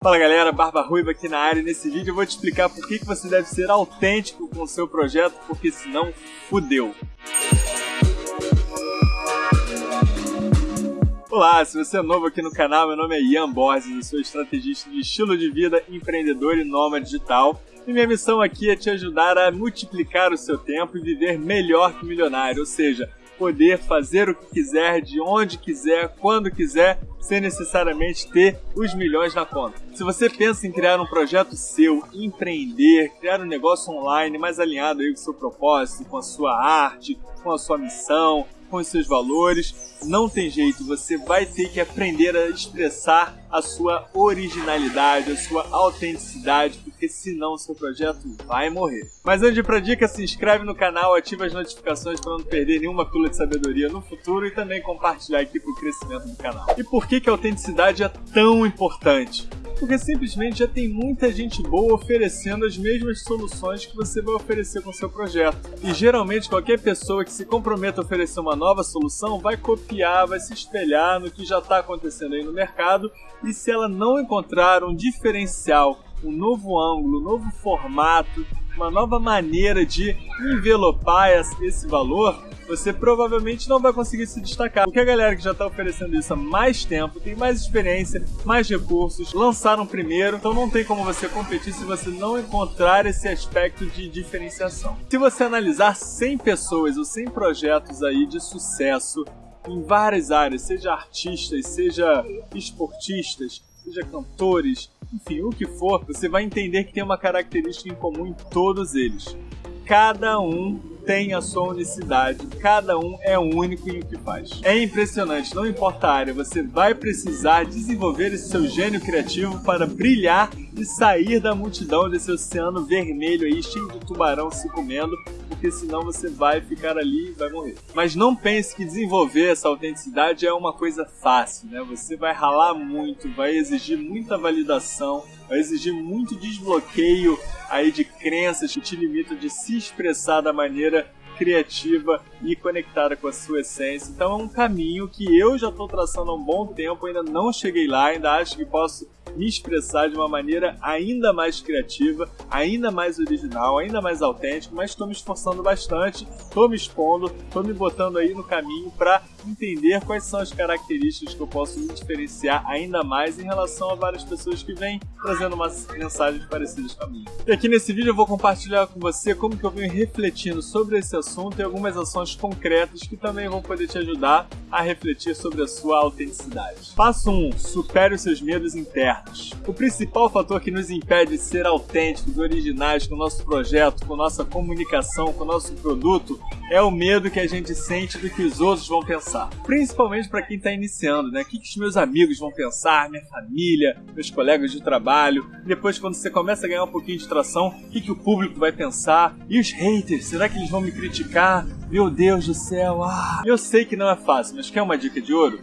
Fala galera, Barba Ruiva aqui na área e nesse vídeo eu vou te explicar por que, que você deve ser autêntico com o seu projeto, porque senão fudeu. Olá, se você é novo aqui no canal, meu nome é Ian Borges, eu sou estrategista de estilo de vida, empreendedor e nômade digital. E minha missão aqui é te ajudar a multiplicar o seu tempo e viver melhor que milionário, ou seja, poder fazer o que quiser, de onde quiser, quando quiser, sem necessariamente ter os milhões na conta. Se você pensa em criar um projeto seu, empreender, criar um negócio online mais alinhado aí com o seu propósito, com a sua arte, com a sua missão, com os seus valores. Não tem jeito, você vai ter que aprender a expressar a sua originalidade, a sua autenticidade, porque senão o seu projeto vai morrer. Mas antes de ir pra dica, se inscreve no canal, ativa as notificações para não perder nenhuma pílula de sabedoria no futuro e também compartilhar aqui pro crescimento do canal. E por que, que a autenticidade é tão importante? porque simplesmente já tem muita gente boa oferecendo as mesmas soluções que você vai oferecer com seu projeto. E geralmente qualquer pessoa que se comprometa a oferecer uma nova solução vai copiar, vai se espelhar no que já está acontecendo aí no mercado e se ela não encontrar um diferencial, um novo ângulo, um novo formato, uma nova maneira de envelopar esse valor, você provavelmente não vai conseguir se destacar. Porque a galera que já está oferecendo isso há mais tempo, tem mais experiência, mais recursos, lançaram primeiro, então não tem como você competir se você não encontrar esse aspecto de diferenciação. Se você analisar 100 pessoas ou 100 projetos aí de sucesso em várias áreas, seja artistas, seja esportistas, seja cantores, enfim, o que for, você vai entender que tem uma característica em comum em todos eles. Cada um tem a sua unicidade, cada um é único em o que faz. É impressionante, não importa a área, você vai precisar desenvolver esse seu gênio criativo para brilhar e sair da multidão desse oceano vermelho aí, cheio de tubarão se comendo, porque senão você vai ficar ali e vai morrer. Mas não pense que desenvolver essa autenticidade é uma coisa fácil, né? Você vai ralar muito, vai exigir muita validação, vai exigir muito desbloqueio aí de crenças que te limitam de se expressar da maneira criativa e conectada com a sua essência. Então é um caminho que eu já estou traçando há um bom tempo, ainda não cheguei lá, ainda acho que posso me expressar de uma maneira ainda mais criativa, ainda mais original, ainda mais autêntico, mas estou me esforçando bastante, estou me expondo, estou me botando aí no caminho para entender quais são as características que eu posso me diferenciar ainda mais em relação a várias pessoas que vêm trazendo umas mensagens parecidas com a minha. E aqui nesse vídeo eu vou compartilhar com você como que eu venho refletindo sobre esse assunto e algumas ações concretas que também vão poder te ajudar a refletir sobre a sua autenticidade. Passo 1. Um, supere os seus medos internos. O principal fator que nos impede de ser autênticos, originais com o nosso projeto, com nossa comunicação, com o nosso produto, é o medo que a gente sente do que os outros vão pensar. Principalmente para quem está iniciando, né? O que, que os meus amigos vão pensar, minha família, meus colegas de trabalho. Depois, quando você começa a ganhar um pouquinho de tração, o que, que o público vai pensar? E os haters, será que eles vão me criticar? Meu Deus do céu, ah! Eu sei que não é fácil, mas quer uma dica de ouro?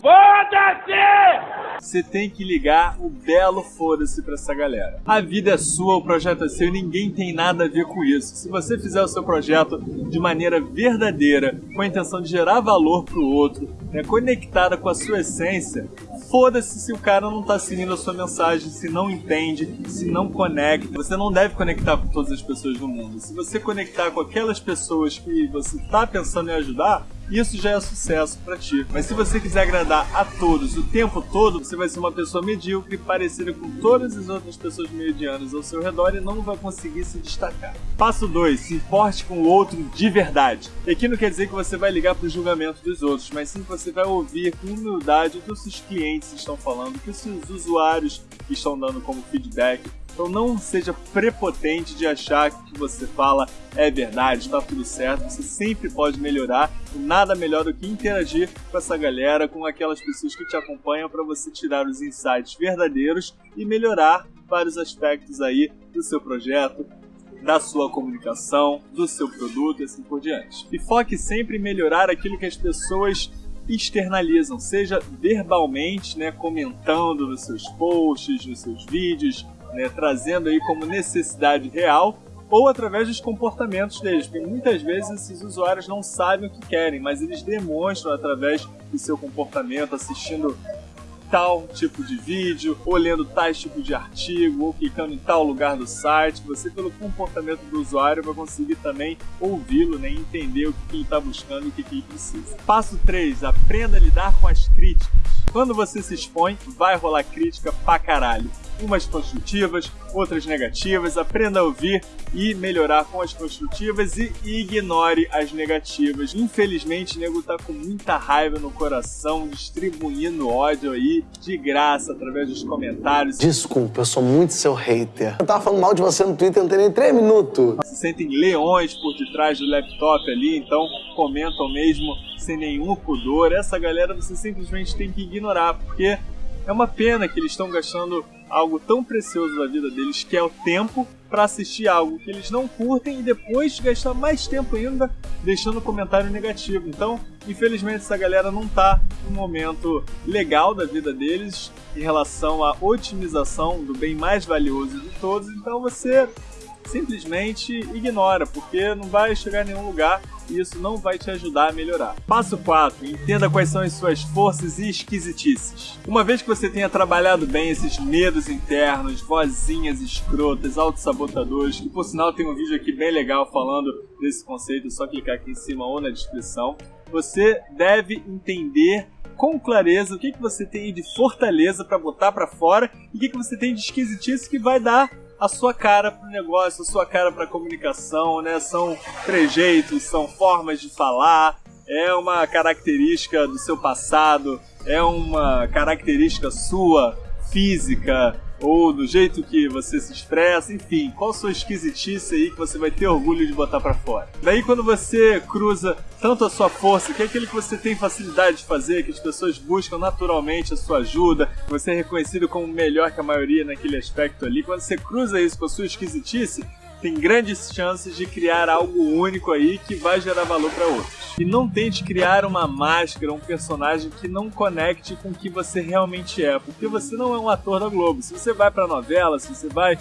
Foda-se! Você tem que ligar o belo foda-se pra essa galera. A vida é sua, o projeto é seu e ninguém tem nada a ver com isso. Se você fizer o seu projeto de maneira verdadeira, com a intenção de gerar valor pro outro, né, conectada com a sua essência, foda-se se o cara não tá seguindo a sua mensagem, se não entende, se não conecta. Você não deve conectar com todas as pessoas do mundo. Se você conectar com aquelas pessoas que você tá pensando em ajudar, isso já é sucesso para ti. Mas se você quiser agradar a todos o tempo todo, você vai ser uma pessoa medíocre, parecida com todas as outras pessoas medianas ao seu redor e não vai conseguir se destacar. Passo 2. Se importe com o outro de verdade. E aqui não quer dizer que você vai ligar para o julgamento dos outros, mas sim que você vai ouvir com humildade o que os seus clientes estão falando, o que os seus usuários estão dando como feedback, então não seja prepotente de achar que o que você fala é verdade, está tudo certo. Você sempre pode melhorar. E nada melhor do que interagir com essa galera, com aquelas pessoas que te acompanham para você tirar os insights verdadeiros e melhorar vários aspectos aí do seu projeto, da sua comunicação, do seu produto e assim por diante. E foque sempre em melhorar aquilo que as pessoas externalizam, seja verbalmente, né, comentando nos seus posts, nos seus vídeos, né, trazendo aí como necessidade real ou através dos comportamentos deles, porque muitas vezes esses usuários não sabem o que querem, mas eles demonstram através do seu comportamento, assistindo tal tipo de vídeo, ou lendo tais tipo de artigo, ou clicando em tal lugar do site. Você, pelo comportamento do usuário, vai conseguir também ouvi-lo, né, entender o que ele está buscando e o que ele precisa. Passo 3. Aprenda a lidar com as críticas. Quando você se expõe, vai rolar crítica pra caralho umas construtivas, outras negativas. Aprenda a ouvir e melhorar com as construtivas e ignore as negativas. Infelizmente, o nego tá com muita raiva no coração, distribuindo ódio aí de graça através dos comentários. Desculpa, eu sou muito seu hater. Eu tava falando mal de você no Twitter, não tem nem três minutos. Se sentem leões por detrás do laptop ali, então comentam mesmo sem nenhum pudor. Essa galera você simplesmente tem que ignorar, porque é uma pena que eles estão gastando algo tão precioso da vida deles, que é o tempo, para assistir algo que eles não curtem e depois gastar mais tempo ainda deixando comentário negativo. Então, infelizmente, essa galera não tá no momento legal da vida deles em relação à otimização do bem mais valioso de todos. Então, você simplesmente ignora, porque não vai chegar em nenhum lugar e isso não vai te ajudar a melhorar. Passo 4. Entenda quais são as suas forças e esquisitices. Uma vez que você tenha trabalhado bem esses medos internos, vozinhas escrotas, autossabotadores, que por sinal tem um vídeo aqui bem legal falando desse conceito, é só clicar aqui em cima ou na descrição, você deve entender com clareza o que, que você tem de fortaleza para botar para fora e o que, que você tem de esquisitice que vai dar a sua cara pro negócio, a sua cara pra comunicação, né? São trejeitos, são formas de falar, é uma característica do seu passado, é uma característica sua, física, ou do jeito que você se expressa, enfim, qual sua esquisitice aí que você vai ter orgulho de botar para fora. Daí quando você cruza tanto a sua força, que é aquele que você tem facilidade de fazer, que as pessoas buscam naturalmente a sua ajuda, você é reconhecido como melhor que a maioria naquele aspecto ali, quando você cruza isso com a sua esquisitice, tem grandes chances de criar algo único aí que vai gerar valor para outros. E não tente criar uma máscara, um personagem que não conecte com o que você realmente é, porque você não é um ator da Globo. Se você vai para novela, se você vai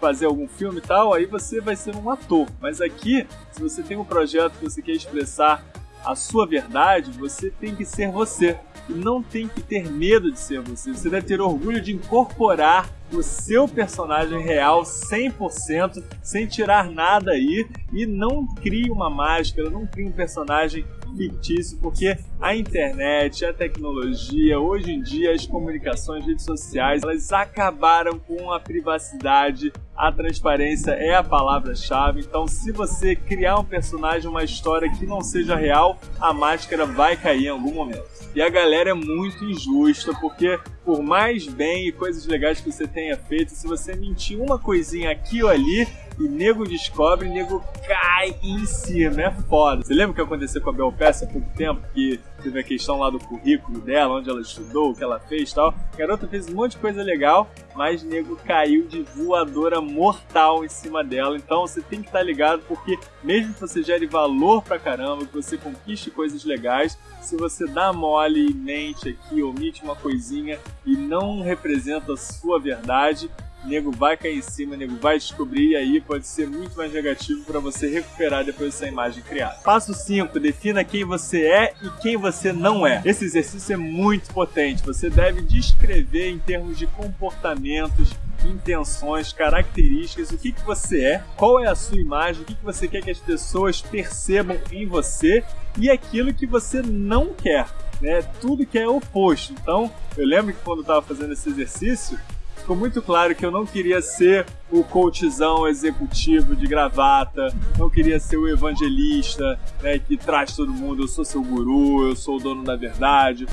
fazer algum filme e tal, aí você vai ser um ator. Mas aqui, se você tem um projeto que você quer expressar a sua verdade, você tem que ser você. E não tem que ter medo de ser você. Você deve ter orgulho de incorporar o seu personagem real 100%, sem tirar nada aí. E não crie uma máscara, não crie um personagem fictício, porque a internet, a tecnologia, hoje em dia as comunicações, redes sociais, elas acabaram com a privacidade. A transparência é a palavra-chave. Então, se você criar um personagem, uma história que não seja real, a máscara vai cair em algum momento. E a galera é muito injusta, porque por mais bem e coisas legais que você tenha feito, se você mentir uma coisinha aqui ou ali, e nego descobre, nego cai em cima, é foda. Você lembra o que aconteceu com a Bel Pass há pouco tempo? Que teve a questão lá do currículo dela, onde ela estudou, o que ela fez e tal. A garota fez um monte de coisa legal, mas nego caiu de voadora mortal em cima dela. Então você tem que estar tá ligado, porque mesmo que você gere valor pra caramba, que você conquiste coisas legais, se você dá mole e mente aqui, omite uma coisinha e não representa a sua verdade, nego vai cair em cima, nego vai descobrir e aí pode ser muito mais negativo para você recuperar depois dessa imagem criada. Passo 5, defina quem você é e quem você não é. Esse exercício é muito potente. Você deve descrever em termos de comportamentos, intenções, características, o que, que você é, qual é a sua imagem, o que, que você quer que as pessoas percebam em você e aquilo que você não quer. Né? Tudo que é oposto. Então, eu lembro que quando eu estava fazendo esse exercício, ficou muito claro que eu não queria ser o coachzão executivo de gravata, não queria ser o evangelista né, que traz todo mundo, eu sou seu guru, eu sou o dono da verdade.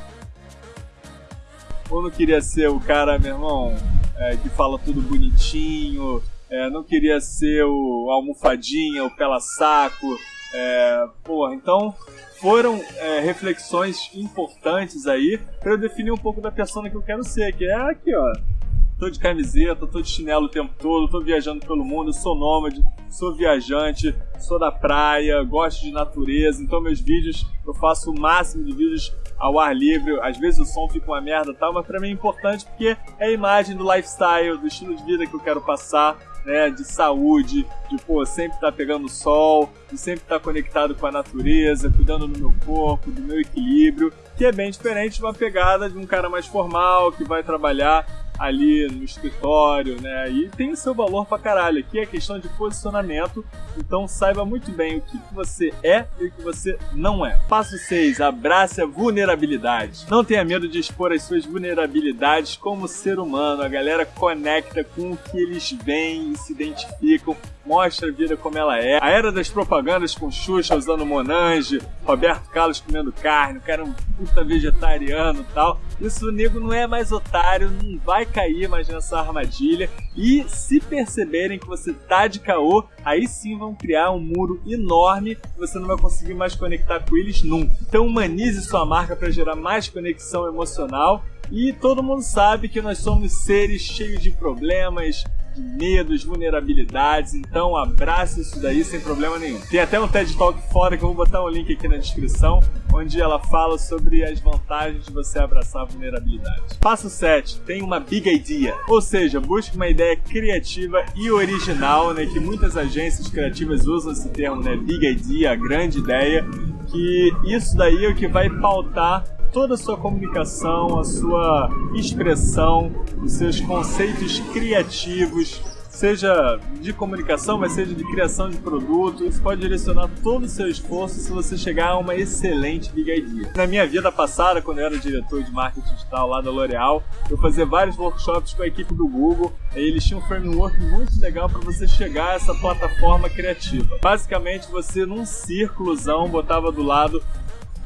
Ou não queria ser o cara, meu irmão, é, que fala tudo bonitinho, é, não queria ser o almofadinha, o pela-saco. É, porra, então foram é, reflexões importantes aí para eu definir um pouco da persona que eu quero ser, que é aqui, ó tô de camiseta, tô de chinelo o tempo todo, tô viajando pelo mundo, sou nômade, sou viajante, sou da praia, gosto de natureza, então meus vídeos, eu faço o máximo de vídeos ao ar livre, às vezes o som fica uma merda tal, mas pra mim é importante porque é a imagem do lifestyle, do estilo de vida que eu quero passar, né, de saúde, de pô, sempre estar tá pegando sol, de sempre estar tá conectado com a natureza, cuidando do meu corpo, do meu equilíbrio. que é bem diferente de uma pegada de um cara mais formal que vai trabalhar ali no escritório, né? E tem o seu valor pra caralho. Aqui é questão de posicionamento, então saiba muito bem o que, que você é e o que você não é. Passo 6. Abrace a vulnerabilidade. Não tenha medo de expor as suas vulnerabilidades como ser humano. A galera conecta com o que eles veem e se identificam mostra a vida como ela é. A era das propagandas com Xuxa usando Monange, Roberto Carlos comendo carne, o cara é um puta vegetariano e tal. Isso o nego não é mais otário, não vai cair mais nessa armadilha. E se perceberem que você tá de caô, aí sim vão criar um muro enorme e você não vai conseguir mais conectar com eles nunca. Então humanize sua marca para gerar mais conexão emocional. E todo mundo sabe que nós somos seres cheios de problemas, medos, vulnerabilidades. Então abraça isso daí sem problema nenhum. Tem até um TED Talk fora que eu vou botar um link aqui na descrição, onde ela fala sobre as vantagens de você abraçar a vulnerabilidade. Passo 7. Tem uma big idea. Ou seja, busque uma ideia criativa e original, né? Que muitas agências criativas usam esse termo, né? Big idea, grande ideia. Que isso daí é o que vai pautar toda a sua comunicação, a sua expressão, os seus conceitos criativos, seja de comunicação, mas seja de criação de produto. Isso pode direcionar todo o seu esforço se você chegar a uma excelente big idea. Na minha vida passada, quando eu era diretor de marketing digital lá da L'Oréal, eu fazia vários workshops com a equipe do Google. E eles tinham um framework muito legal para você chegar a essa plataforma criativa. Basicamente, você num círculozão botava do lado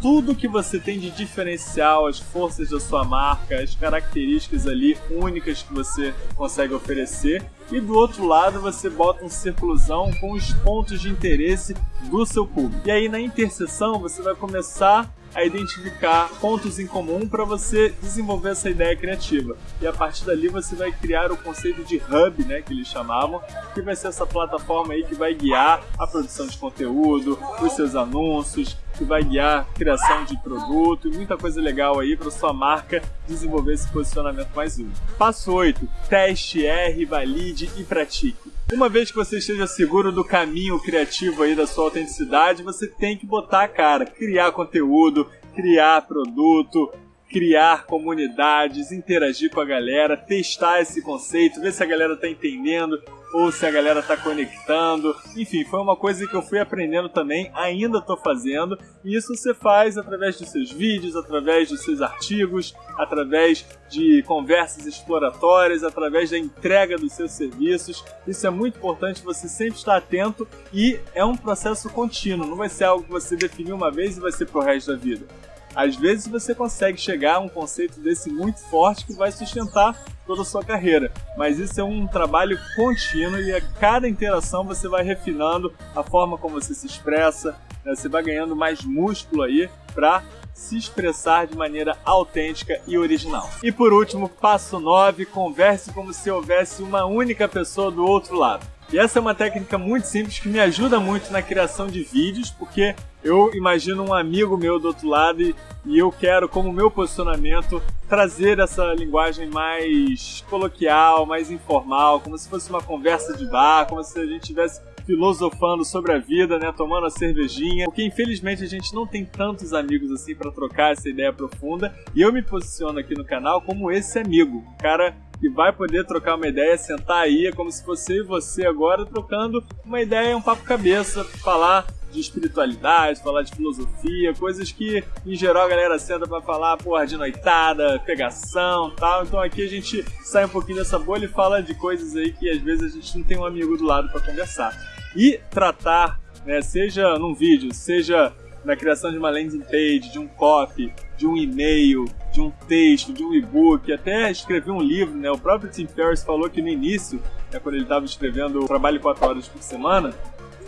tudo que você tem de diferencial, as forças da sua marca, as características ali únicas que você consegue oferecer. E do outro lado você bota um círculozão com os pontos de interesse do seu público. E aí na interseção você vai começar a identificar pontos em comum para você desenvolver essa ideia criativa. E a partir dali você vai criar o conceito de hub, né, que eles chamavam, que vai ser essa plataforma aí que vai guiar a produção de conteúdo, os seus anúncios, que vai guiar a criação de produto e muita coisa legal aí para sua marca desenvolver esse posicionamento mais único. Passo 8: teste, erre, valide e pratique. Uma vez que você esteja seguro do caminho criativo aí da sua autenticidade, você tem que botar a cara, criar conteúdo, criar produto, criar comunidades, interagir com a galera, testar esse conceito, ver se a galera tá entendendo ou se a galera tá conectando. Enfim, foi uma coisa que eu fui aprendendo também, ainda tô fazendo, e isso você faz através dos seus vídeos, através dos seus artigos, através de conversas exploratórias, através da entrega dos seus serviços. Isso é muito importante você sempre estar atento e é um processo contínuo, não vai ser algo que você definiu uma vez e vai ser pro resto da vida. Às vezes você consegue chegar a um conceito desse muito forte que vai sustentar toda a sua carreira, mas isso é um trabalho contínuo e a cada interação você vai refinando a forma como você se expressa, né? você vai ganhando mais músculo aí para se expressar de maneira autêntica e original. E por último, passo 9, converse como se houvesse uma única pessoa do outro lado. E essa é uma técnica muito simples que me ajuda muito na criação de vídeos, porque eu imagino um amigo meu do outro lado e, e, eu quero, como meu posicionamento, trazer essa linguagem mais coloquial, mais informal, como se fosse uma conversa de bar, como se a gente estivesse filosofando sobre a vida, né, tomando a cervejinha, porque infelizmente a gente não tem tantos amigos assim para trocar essa ideia profunda, e eu me posiciono aqui no canal como esse amigo, um cara que vai poder trocar uma ideia, sentar aí, é como se fosse e você agora trocando uma ideia, um papo cabeça, falar de espiritualidade, falar de filosofia, coisas que em geral a galera senta para falar, porra, de noitada, pegação tal. Então aqui a gente sai um pouquinho dessa bolha e fala de coisas aí que às vezes a gente não tem um amigo do lado para conversar. E tratar, né, seja num vídeo, seja na criação de uma landing page, de um copy, de um e-mail, de um texto, de um e-book, até escrever um livro, né? O próprio Tim Ferriss falou que no início, né, quando ele estava escrevendo o Trabalho 4 Horas por Semana,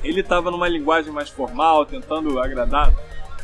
ele estava numa linguagem mais formal, tentando agradar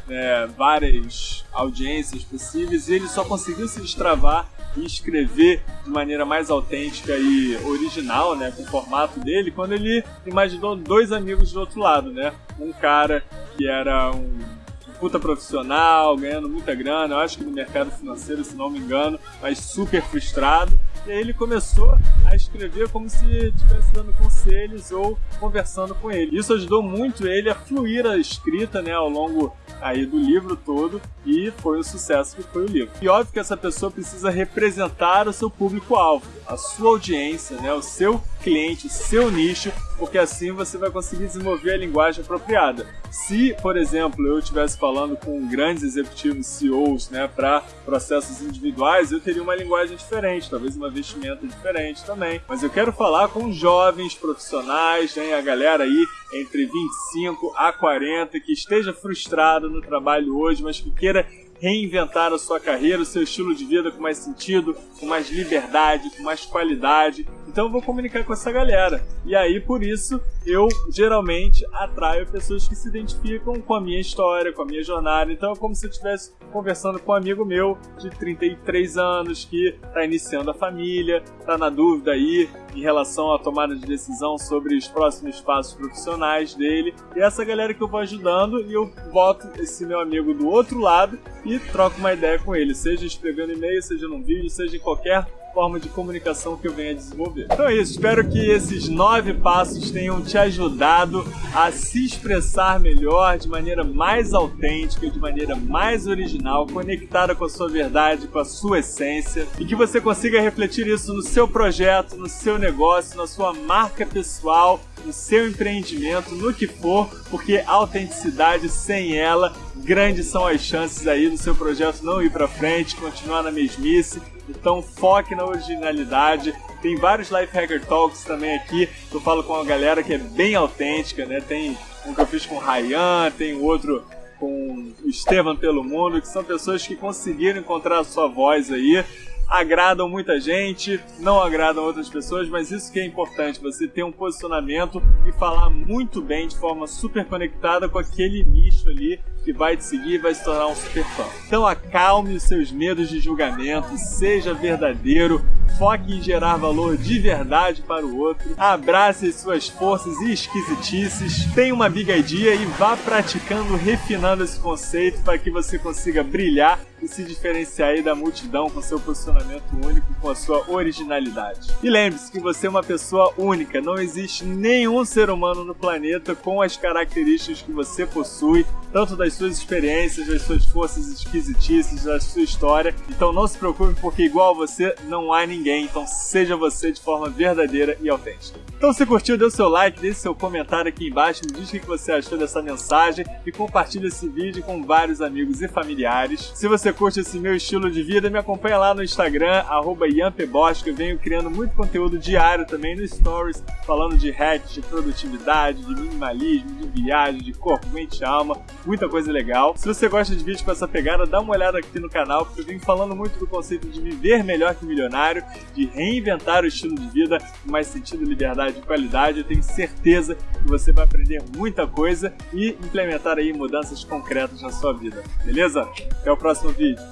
né, várias audiências possíveis, e ele só conseguiu se destravar e escrever de maneira mais autêntica e original, né, com o formato dele, quando ele imaginou dois amigos do outro lado, né? Um cara que era um puta profissional, ganhando muita grana, eu acho que no mercado financeiro, se não me engano, mas super frustrado. E aí ele começou a escrever como se estivesse dando conselhos ou conversando com ele. Isso ajudou muito ele a fluir a escrita, né, ao longo aí do livro todo e foi o sucesso que foi o livro. E óbvio que essa pessoa precisa representar o seu público-alvo, a sua audiência, né, o seu cliente, o seu nicho, porque assim você vai conseguir desenvolver a linguagem apropriada. Se, por exemplo, eu estivesse falando com grandes executivos, CEOs, né, para processos individuais, eu teria uma linguagem diferente, talvez uma vestimenta diferente também. Mas eu quero falar com jovens profissionais, né, a galera aí entre 25 a 40 que esteja frustrado no trabalho hoje, mas que queira reinventar a sua carreira, o seu estilo de vida com mais sentido, com mais liberdade, com mais qualidade. Então eu vou comunicar com essa galera. E aí, por isso, eu geralmente atraio pessoas que se identificam com a minha história, com a minha jornada. Então é como se eu estivesse conversando com um amigo meu de 33 anos que está iniciando a família, está na dúvida aí em relação à tomada de decisão sobre os próximos passos profissionais dele. E essa galera que eu vou ajudando e eu boto esse meu amigo do outro lado e troco uma ideia com ele, seja escrevendo e-mail, seja num vídeo, seja em qualquer forma de comunicação que eu venha desenvolver. Então é isso, espero que esses nove passos tenham te ajudado a se expressar melhor de maneira mais autêntica, de maneira mais original, conectada com a sua verdade, com a sua essência, e que você consiga refletir isso no seu projeto, no seu negócio, na sua marca pessoal, no seu empreendimento, no que for, porque autenticidade sem ela, grandes são as chances aí do seu projeto não ir para frente, continuar na mesmice então foque na originalidade. Tem vários Life Hacker Talks também aqui. Eu falo com uma galera que é bem autêntica, né? Tem um que eu fiz com o Ryan, tem outro com o Estevam pelo Mundo, que são pessoas que conseguiram encontrar a sua voz aí agradam muita gente, não agradam outras pessoas, mas isso que é importante, você ter um posicionamento e falar muito bem de forma super conectada com aquele nicho ali que vai te seguir e vai se tornar um super fã. Então acalme os seus medos de julgamento, seja verdadeiro, foque em gerar valor de verdade para o outro, abrace as suas forças e esquisitices, tenha uma big idea e vá praticando, refinando esse conceito para que você consiga brilhar e se diferenciar aí da multidão com seu posicionamento único, com a sua originalidade. E lembre-se que você é uma pessoa única, não existe nenhum ser humano no planeta com as características que você possui, tanto das suas experiências, das suas forças esquisitices, da sua história. Então não se preocupe, porque igual a você não há ninguém. Então seja você de forma verdadeira e autêntica. Então se curtiu, dê o seu like, deixe seu comentário aqui embaixo, me diz o que você achou dessa mensagem e compartilhe esse vídeo com vários amigos e familiares. Se você curte esse meu estilo de vida, me acompanha lá no Instagram, arroba eu venho criando muito conteúdo diário também no Stories, falando de hacks, de produtividade, de minimalismo, de viagem, de corpo, mente e alma, muita coisa legal. Se você gosta de vídeos com essa pegada, dá uma olhada aqui no canal, porque eu venho falando muito do conceito de viver melhor que milionário, de reinventar o estilo de vida com mais sentido, liberdade e qualidade. Eu tenho certeza que você vai aprender muita coisa e implementar aí mudanças concretas na sua vida. Beleza? Até o próximo vídeo.